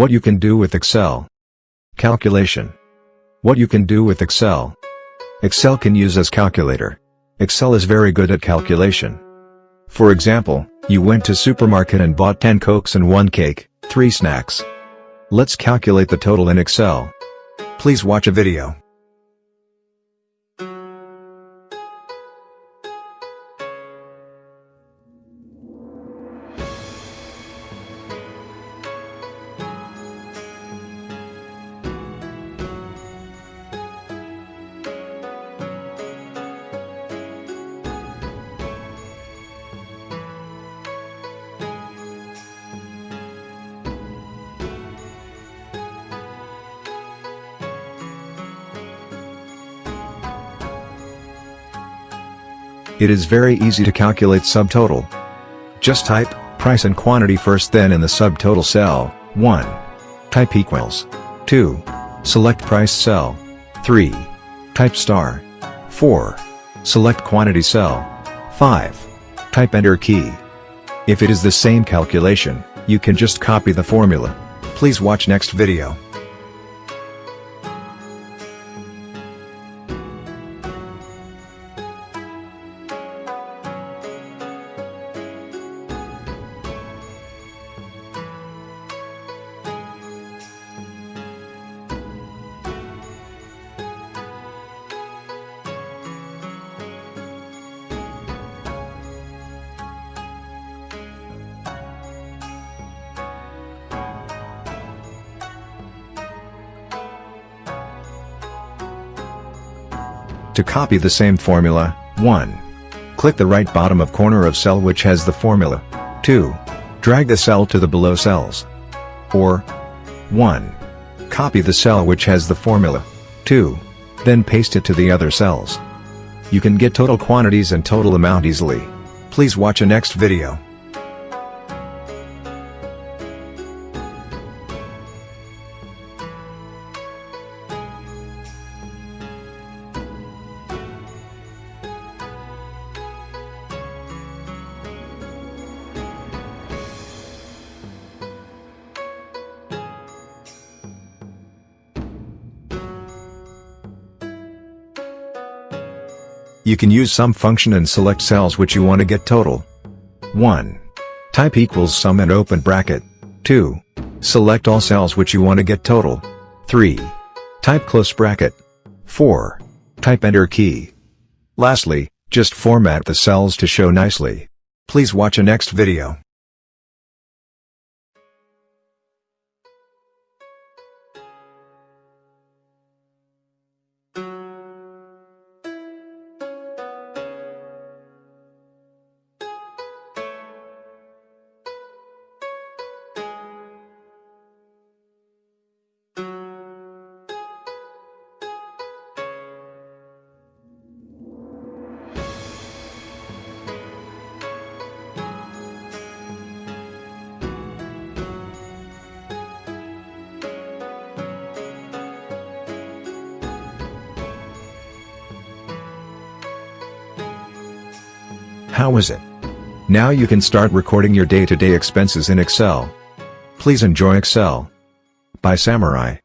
What you can do with Excel. Calculation. What you can do with Excel. Excel can use as calculator. Excel is very good at calculation. For example, you went to supermarket and bought 10 cokes and 1 cake, 3 snacks. Let's calculate the total in Excel. Please watch a video. It is very easy to calculate subtotal. Just type, price and quantity first then in the subtotal cell, 1. Type equals. 2. Select price cell. 3. Type star. 4. Select quantity cell. 5. Type enter key. If it is the same calculation, you can just copy the formula. Please watch next video. To copy the same formula, 1. Click the right bottom of corner of cell which has the formula. 2. Drag the cell to the below cells. Or 1. Copy the cell which has the formula. 2. Then paste it to the other cells. You can get total quantities and total amount easily. Please watch a next video. You can use sum function and select cells which you want to get total. 1. Type equals sum and open bracket. 2. Select all cells which you want to get total. 3. Type close bracket. 4. Type enter key. Lastly, just format the cells to show nicely. Please watch a next video. How is it? Now you can start recording your day-to-day -day expenses in Excel. Please enjoy Excel. By Samurai.